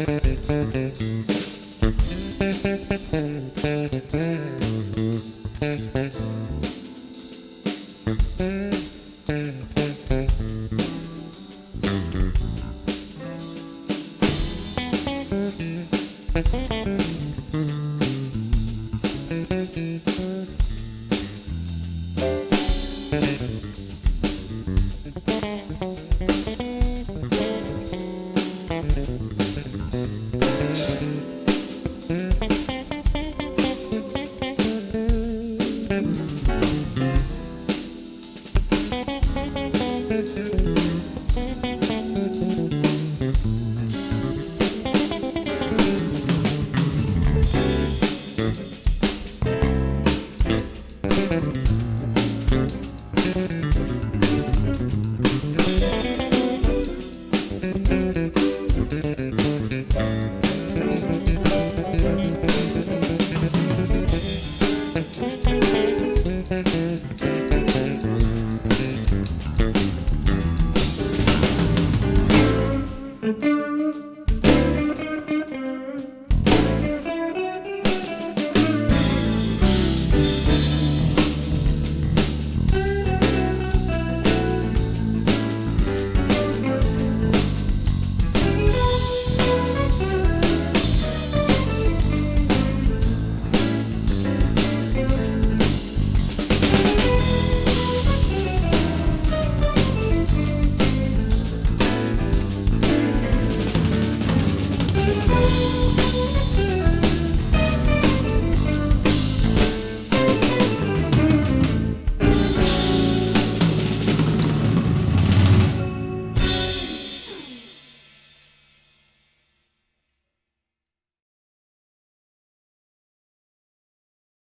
Música